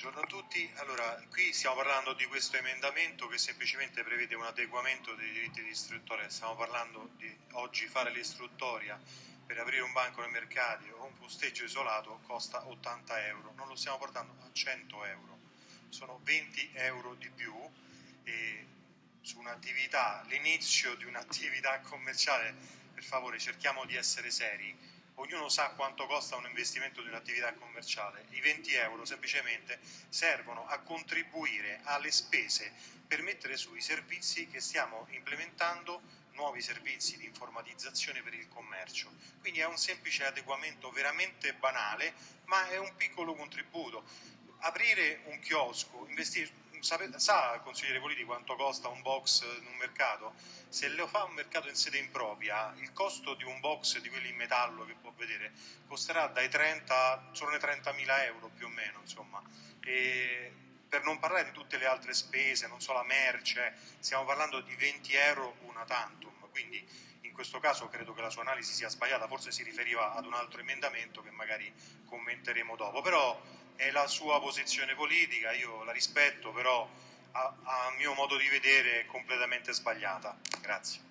Buongiorno a tutti, allora qui stiamo parlando di questo emendamento che semplicemente prevede un adeguamento dei diritti di istruttoria, stiamo parlando di oggi fare l'istruttoria per aprire un banco nei mercati o un posteggio isolato costa 80 euro, non lo stiamo portando a 100 euro, sono 20 euro di più su un'attività, l'inizio di un'attività commerciale, per favore cerchiamo di essere seri, ognuno sa quanto costa un investimento di un'attività commerciale, i 20 euro semplicemente servono a contribuire alle spese per mettere su i servizi che stiamo implementando, nuovi servizi di informatizzazione per il commercio. Quindi è un semplice adeguamento veramente banale, ma è un piccolo contributo. Aprire un chiosco, investire sa, consigliere Politi, quanto costa un box in un mercato? Se lo fa un mercato in sede impropria, il costo di un box di quelli in metallo che può vedere costerà dai 30, solo 30.000 euro più o meno, insomma. E per non parlare di tutte le altre spese, non so la merce, stiamo parlando di 20 euro una tantum, quindi in questo caso credo che la sua analisi sia sbagliata, forse si riferiva ad un altro emendamento che magari commenteremo dopo, però è la sua posizione politica, io la rispetto, però a, a mio modo di vedere è completamente sbagliata. Grazie.